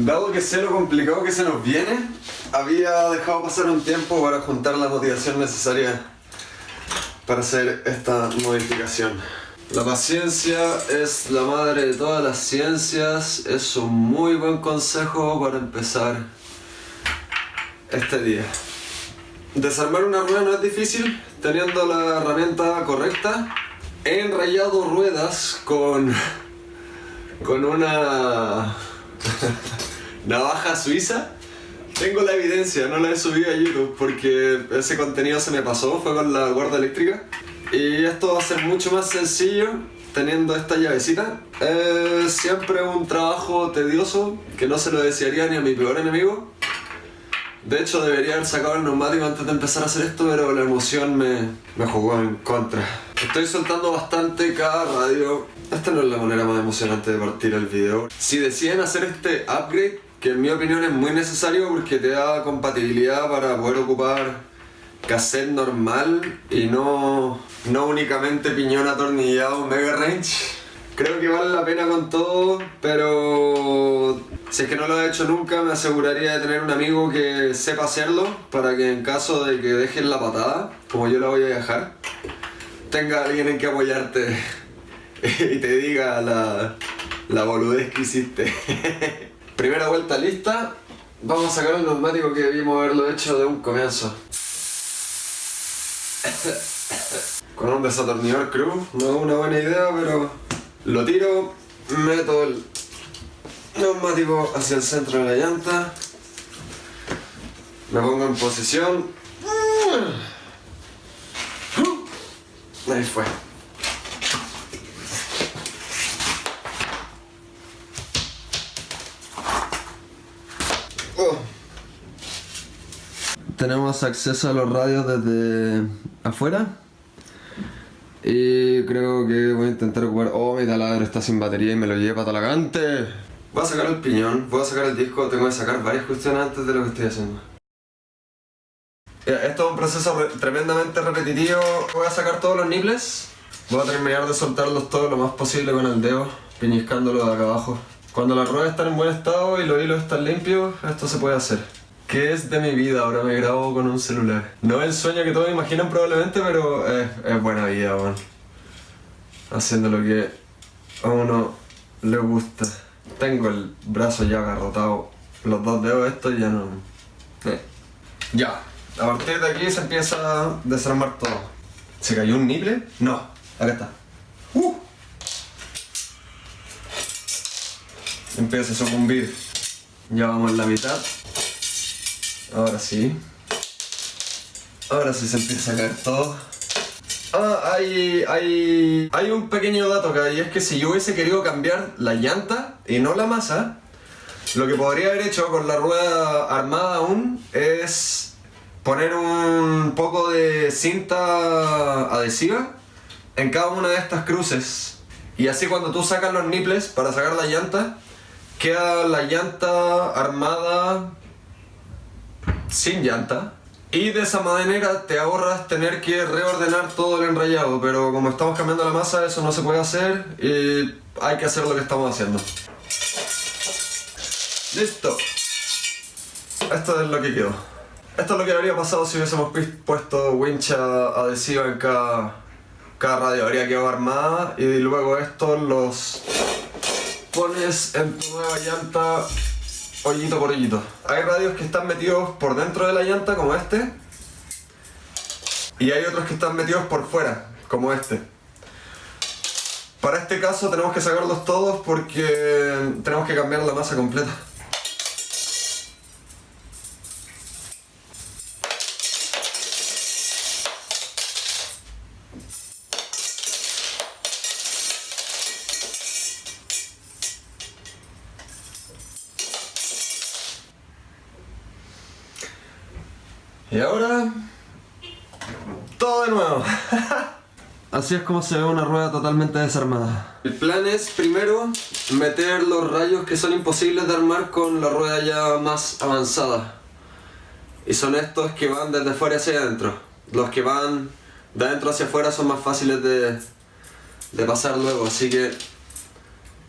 Dado que sé lo complicado que se nos viene, había dejado pasar un tiempo para juntar la motivación necesaria para hacer esta modificación. La paciencia es la madre de todas las ciencias, es un muy buen consejo para empezar este día. Desarmar una rueda no es difícil, teniendo la herramienta correcta. He enrayado ruedas con, con una navaja suiza. Tengo la evidencia, no la he subido a YouTube porque ese contenido se me pasó, fue con la guarda eléctrica. Y esto va a ser mucho más sencillo teniendo esta llavecita. Es siempre un trabajo tedioso que no se lo desearía ni a mi peor enemigo. De hecho debería haber sacado el neumático antes de empezar a hacer esto, pero la emoción me, me jugó en contra. Estoy soltando bastante cada radio. Esta no es la manera más emocionante de partir el video. Si deciden hacer este upgrade, que en mi opinión es muy necesario porque te da compatibilidad para poder ocupar cassette normal y no, no únicamente piñón atornillado mega range. Creo que vale la pena con todo, pero si es que no lo he hecho nunca me aseguraría de tener un amigo que sepa hacerlo para que en caso de que dejen la patada, como yo la voy a dejar, tenga alguien en que apoyarte y te diga la, la boludez que hiciste. Primera vuelta lista, vamos a sacar el neumático que debimos haberlo hecho de un comienzo. Con un desatornillador crew, no es una buena idea, pero lo tiro, meto el neumático hacia el centro de la llanta, me pongo en posición. Ahí fue. Oh. Tenemos acceso a los radios desde afuera. Y creo que voy a intentar ocupar... Oh, mi taladro está sin batería y me lo lleva talagante. Voy a sacar el piñón, voy a sacar el disco, tengo que sacar varias cuestiones antes de lo que estoy haciendo. Esto es un proceso tremendamente repetitivo. Voy a sacar todos los nipples. Voy a terminar de soltarlos todos lo más posible con el dedo, piñiscándolo de acá abajo. Cuando las ruedas están en buen estado y los hilos están limpios, esto se puede hacer. ¿Qué es de mi vida? Ahora me grabo con un celular. No es el sueño que todos imaginan probablemente, pero es, buena vida, man. Haciendo lo que a uno le gusta. Tengo el brazo ya agarrotado. Los dos dedos estos ya no... Eh. Ya. A partir de aquí se empieza a desarmar todo. ¿Se cayó un niple? No. Acá está. Uh. Empieza a sucumbir. Ya vamos en la mitad. Ahora sí. Ahora sí se empieza a caer todo. Ah, hay, hay, hay un pequeño dato acá y es que si yo hubiese querido cambiar la llanta y no la masa, lo que podría haber hecho con la rueda armada aún es poner un poco de cinta adhesiva en cada una de estas cruces y así cuando tú sacas los nipples para sacar la llanta queda la llanta armada sin llanta. Y de esa manera te ahorras tener que reordenar todo el enrayado. Pero como estamos cambiando la masa eso no se puede hacer y hay que hacer lo que estamos haciendo. Listo. Esto es lo que quedó. Esto es lo que habría pasado si hubiésemos puesto wincha adhesiva en cada, cada radio. Habría quedado armada y luego estos los pones en tu nueva llanta Hay radios que están metidos por dentro de la llanta, como este. Y hay otros que están metidos por fuera, como este. Para este caso tenemos que sacarlos todos porque tenemos que cambiar la masa completa. Y ahora... Todo de nuevo. Así es como se ve una rueda totalmente desarmada. El plan es primero meter los rayos que son imposibles de armar con la rueda ya más avanzada. Y son estos que van desde fuera hacia adentro. Los que van de adentro hacia afuera son más fáciles de, de pasar luego, así que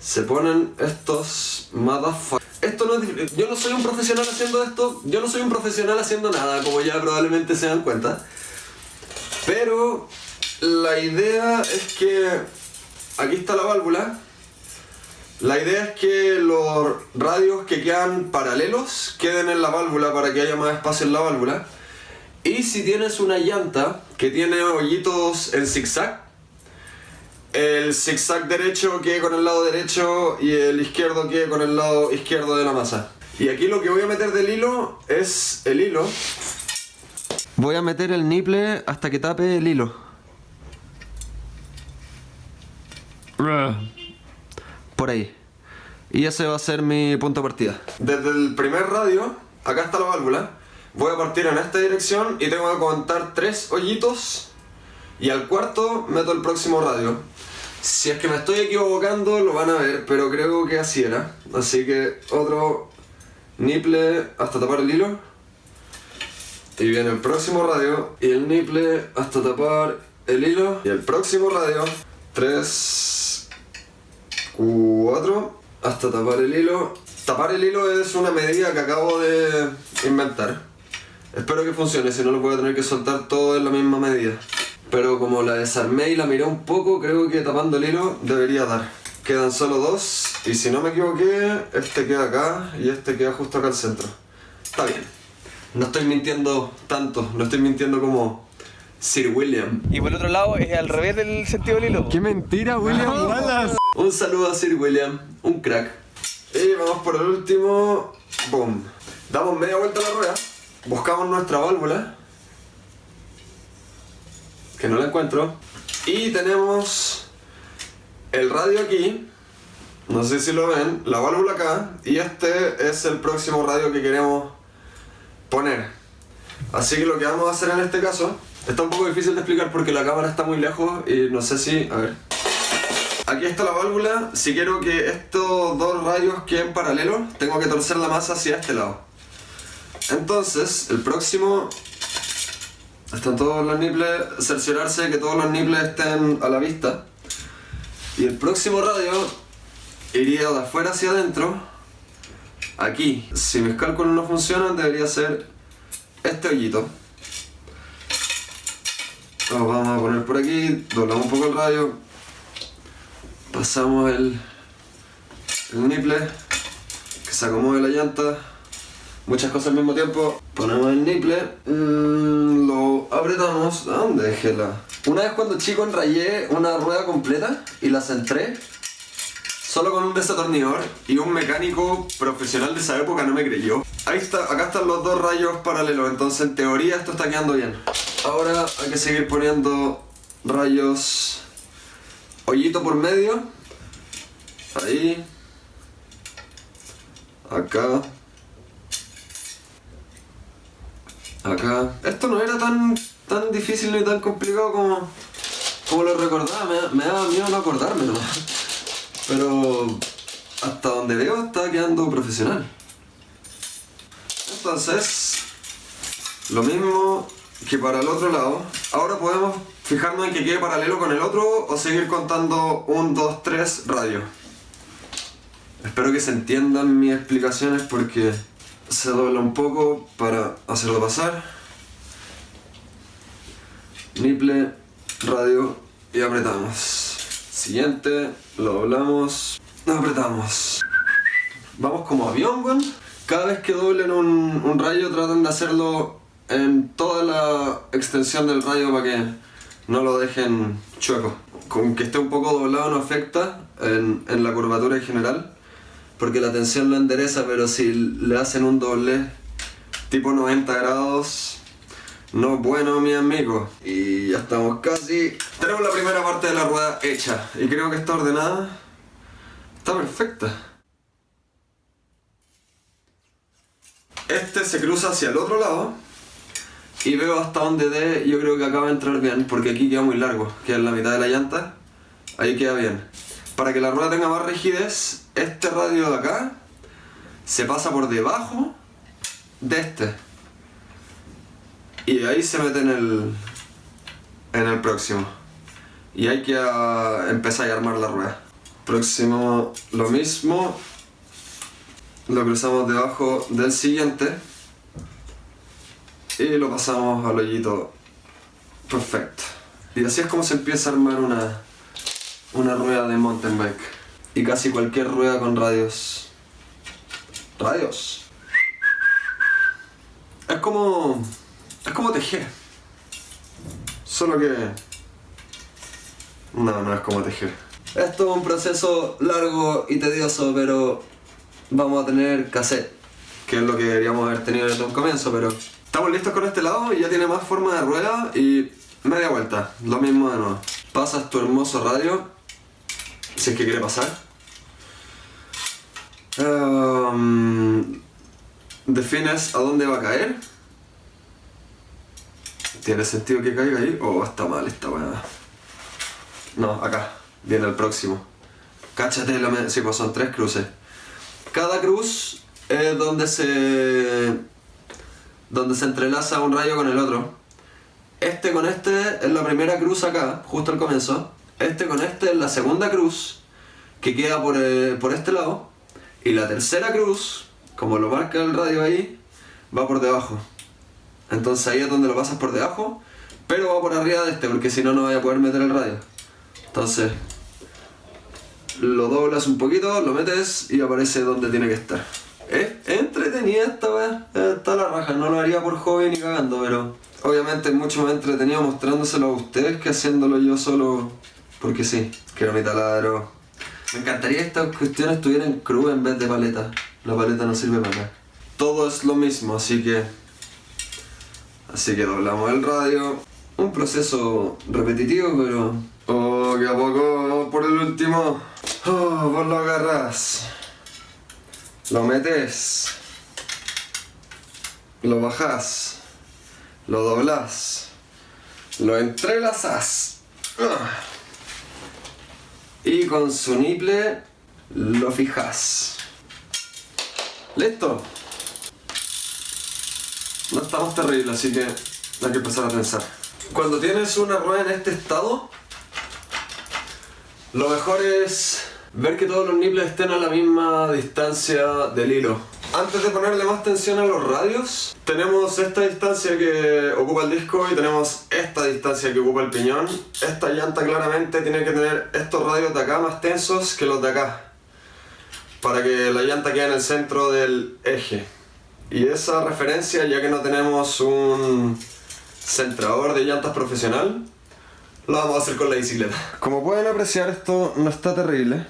se ponen estos motherfuckers. No yo no soy un profesional haciendo esto, yo no soy un profesional haciendo nada, como ya probablemente se dan cuenta. Pero la idea es que aquí está la válvula. La idea es que los radios que quedan paralelos queden en la válvula para que haya más espacio en la válvula. Y si tienes una llanta que tiene hoyitos en zigzag, el zigzag derecho quede con el lado derecho y el izquierdo quede con el lado izquierdo de la masa. Y aquí lo que voy a meter del hilo es el hilo. Voy a meter el niple hasta que tape el hilo. Por ahí. Y ese va a ser mi punto de partida. Desde el primer radio, acá está la válvula. Voy a partir en esta dirección y tengo que contar tres hoyitos. Y al cuarto meto el próximo radio. Si es que me estoy equivocando lo van a ver, pero creo que así era. Así que otro niple hasta tapar el hilo. Y viene el próximo radio y el niple hasta tapar el hilo. Y el próximo radio. 3, 4, hasta tapar el hilo. Tapar el hilo es una medida que acabo de inventar. Espero que funcione, si no lo voy a tener que soltar todo en la misma medida. Pero como la desarmé y la miré un poco, creo que tapando el hilo debería dar. Quedan solo dos y si no me equivoqué, este queda acá y este queda justo acá al centro. Está bien. No estoy mintiendo tanto, no estoy mintiendo como Sir William. Y por el otro lado es al revés del sentido del hilo. ¡Qué mentira, William Wallace! Un saludo a Sir William, un crack. Y vamos por el último. Boom. Damos media vuelta a la rueda. Buscamos nuestra válvula. Que no la encuentro. Y tenemos el radio aquí. No sé si lo ven. La válvula acá. Y este es el próximo radio que queremos poner. Así que lo que vamos a hacer en este caso. Está un poco difícil de explicar porque la cámara está muy lejos y no sé si... A ver. Aquí está la válvula. Si quiero que estos dos radios queden paralelos, tengo que torcer la masa hacia este lado. Entonces, el próximo... Están todos los nipples, cerciorarse de que todos los nipples estén a la vista. Y el próximo radio iría de afuera hacia adentro. Aquí. Si mis cálculos no funcionan, debería ser este hoyito. Lo vamos a poner por aquí, doblamos un poco el radio, pasamos el, el nipple, que se acomode la llanta, muchas cosas al mismo tiempo, ponemos el nipple, mm, lo apretamos, ¿a dónde dejé la? Una vez cuando chico enrayé una rueda completa y la centré, solo con un desatornillador y un mecánico profesional de esa época no me creyó. Ahí está, acá están los dos rayos paralelos, entonces en teoría esto está quedando bien. Ahora hay que seguir poniendo rayos hoyito por medio. Ahí. Acá. Acá. Esto no era tan, tan difícil ni tan complicado como, como lo recordaba. Me, me daba miedo no acordarme nomás. Pero hasta donde veo está quedando profesional. Entonces, lo mismo que para el otro lado. Ahora podemos fijarnos en que quede paralelo con el otro o seguir contando 1, 2, 3 radio. Espero que se entiendan mis explicaciones porque se dobla un poco para hacerlo pasar. Niple, radio y apretamos. Siguiente, lo doblamos, apretamos. Vamos como avión, weón. Cada vez que doblen un, rayo tratan de hacerlo en toda la extensión del rayo para que no lo dejen chueco. Con que esté un poco doblado no afecta en la curvatura en general, porque la tensión lo endereza, pero si le hacen un doble tipo 90 grados, no es bueno mi amigo. Y ya estamos casi... Tenemos la primera parte de la rueda hecha y creo que está ordenada. Está perfecta. Este se cruza hacia el otro lado y veo hasta donde dé, yo creo que acaba de entrar bien, porque aquí queda muy largo, queda en la mitad de la llanta, ahí queda bien. Para que la rueda tenga más rigidez, este radio de acá se pasa por debajo de este. Y ahí se mete en el, en el próximo. Y hay que uh, empezar a armar la rueda. Próximo lo mismo. lo cruzamos debajo del siguiente y lo pasamos al hoyito perfecto. Y así es como se empieza a armar una, una rueda de mountain bike. Y casi cualquier rueda con radios. Radios. Es como. Es como tejer. Solo que. No, no es como tejer. Esto es un proceso largo y tedioso, pero vamos a tener cassette, que es lo que deberíamos haber tenido desde un comienzo, pero estamos listos con este lado y ya tiene más forma de rueda y media vuelta, lo mismo de nuevo. Pasas tu hermoso radio, si es que quiere pasar. Um, defines a dónde va a caer. ¿Tiene sentido que caiga ahí? ¿O está mal esta weá? No, acá. Viene el próximo. Cáchate, me... sí, pues son tres cruces. Cada cruz es donde se. donde se entrelaza un rayo con el otro. Este con este es la primera cruz acá, justo al comienzo. Este con este es la segunda cruz que queda por, eh, por este lado. Y la tercera cruz, como lo marca el radio ahí, va por debajo. Entonces ahí es donde lo pasas por debajo, pero va por arriba de este, porque si no, no vaya a poder meter el radio. Entonces, lo doblas un poquito, lo metes y aparece donde tiene que estar. Es entretenida esta weá, está la raja, no lo haría por hobby ni cagando, pero obviamente es mucho más entretenido mostrándoselo a ustedes que haciéndolo yo solo porque sí, quiero mi taladro. Me encantaría que estas cuestiones estuvieran crudas en vez de paleta. La paleta no sirve para nada. Todo es lo mismo, así que... Así que doblamos el radio. Un proceso repetitivo, pero... Oh, que a poco por el último... Oh, vos lo agarras. Lo metes. Lo bajas. Lo doblas. Lo entrelazas. Ah. Y con su niple lo fijas. ¿Listo? No estamos terribles, así que hay que empezar a pensar. Cuando tienes una rueda en este estado, lo mejor es ver que todos los nipples estén a la misma distancia del hilo. Antes de ponerle más tensión a los radios, tenemos esta distancia que ocupa el disco y tenemos esta distancia que ocupa el piñón. Esta llanta claramente tiene que tener estos radios de acá más tensos que los de acá. Para que la llanta quede en el centro del eje. Y esa referencia, ya que no tenemos un centrador de llantas profesional, lo vamos a hacer con la bicicleta. Como pueden apreciar esto no está terrible,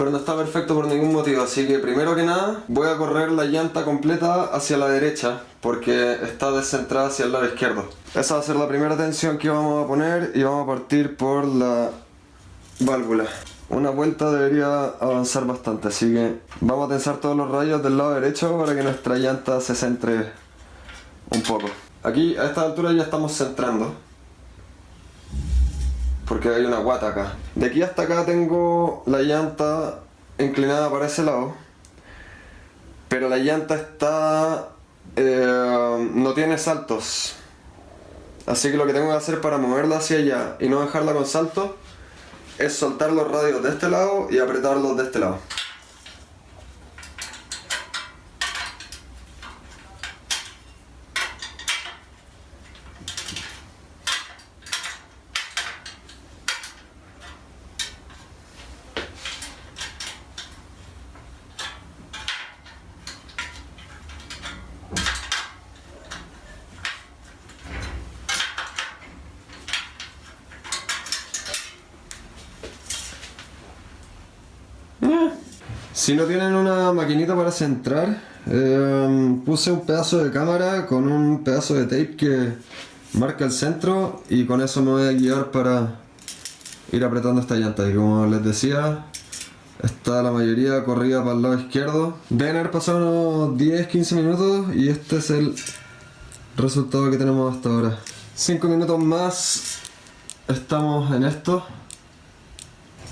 pero no está perfecto por ningún motivo, así que primero que nada voy a correr la llanta completa hacia la derecha porque está descentrada hacia el lado izquierdo. Esa va a ser la primera tensión que vamos a poner y vamos a partir por la válvula. Una vuelta debería avanzar bastante, así que vamos a tensar todos los rayos del lado derecho para que nuestra llanta se centre un poco. Aquí a esta altura ya estamos centrando porque hay una guata acá. De aquí hasta acá tengo la llanta inclinada para ese lado, pero la llanta está... Eh, no tiene saltos. Así que lo que tengo que hacer para moverla hacia allá y no dejarla con salto es soltar los radios de este lado y apretarlos de este lado. Si no tienen una maquinita para centrar, em, puse un pedazo de cámara con un pedazo de tape que marca el centro y con eso me voy a guiar para ir apretando esta llanta. Y como les decía, está la mayoría corrida para el lado izquierdo. Deben haber pasado unos 10-15 minutos y este es el resultado que tenemos hasta ahora. 5 minutos más estamos en esto,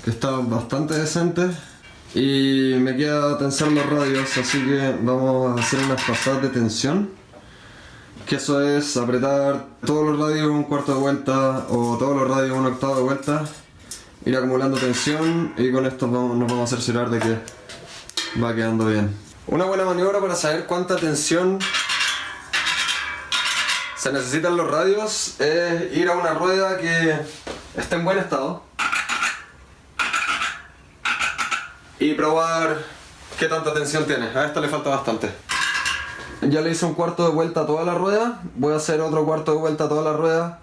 que está bastante decente. Y me queda tensar los radios, así que vamos a hacer unas pasadas de tensión. Que eso es apretar todos los radios un cuarto de vuelta o todos los radios un octavo de vuelta. Ir acumulando tensión y con esto nos vamos a cerciorar de que va quedando bien. Una buena maniobra para saber cuánta tensión se necesitan los radios es ir a una rueda que esté en buen estado y probar qué tanta tensión tiene. A esta le falta bastante. Ya le hice un cuarto de vuelta a toda la rueda, voy a hacer otro cuarto de vuelta a toda la rueda.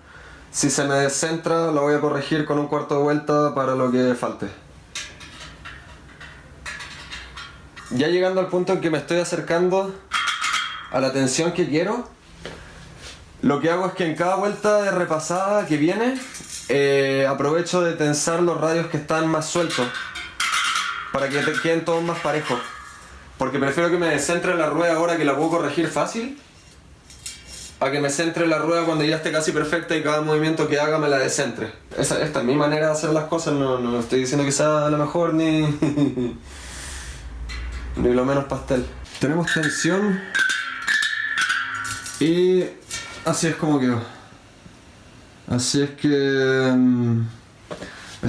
Si se me descentra lo voy a corregir con un cuarto de vuelta para lo que falte. Ya llegando al punto en que me estoy acercando a la tensión que quiero, lo que hago es que en cada vuelta de repasada que viene, eh, aprovecho de tensar los radios que están más sueltos para que te queden todos más parejos. Porque prefiero que me descentre la rueda ahora que la puedo corregir fácil a que me centre la rueda cuando ya esté casi perfecta y cada movimiento que haga me la descentre. Esta es mi manera de hacer las cosas, no, no estoy diciendo que sea la mejor ni, ni lo menos pastel. Tenemos tensión y así es como quedó. Así es que...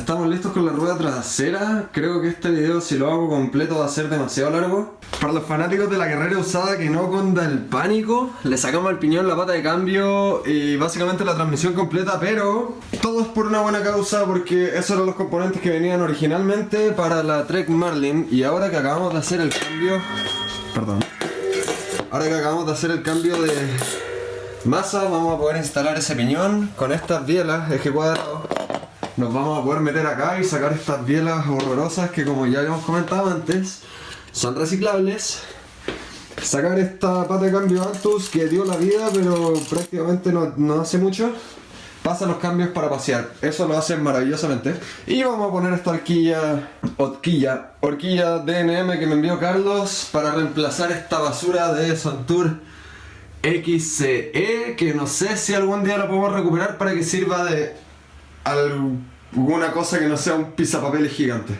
Estamos listos con la rueda trasera. Creo que este video si lo hago completo va a ser demasiado largo. Para los fanáticos de la carrera usada que no conda el pánico, le sacamos el piñón, la pata de cambio y básicamente la transmisión completa, pero todo es por una buena causa porque esos eran los componentes que venían originalmente para la Trek Marlin y ahora que acabamos de hacer el cambio... Perdón. Ahora que acabamos de hacer el cambio de masa, vamos a poder instalar ese piñón con estas bielas, eje cuadrado. Nos vamos a poder meter acá y sacar estas bielas horrorosas que como ya habíamos comentado antes, son reciclables. Sacar esta pata de cambio Antus que dio la vida pero prácticamente no, no hace mucho. Pasa los cambios para pasear, eso lo hacen maravillosamente. Y vamos a poner esta horquilla, horquilla, horquilla DNM que me envió Carlos para reemplazar esta basura de Sontour XCE que no sé si algún día la podemos recuperar para que sirva de alguna cosa que no sea un pisapapeles gigante.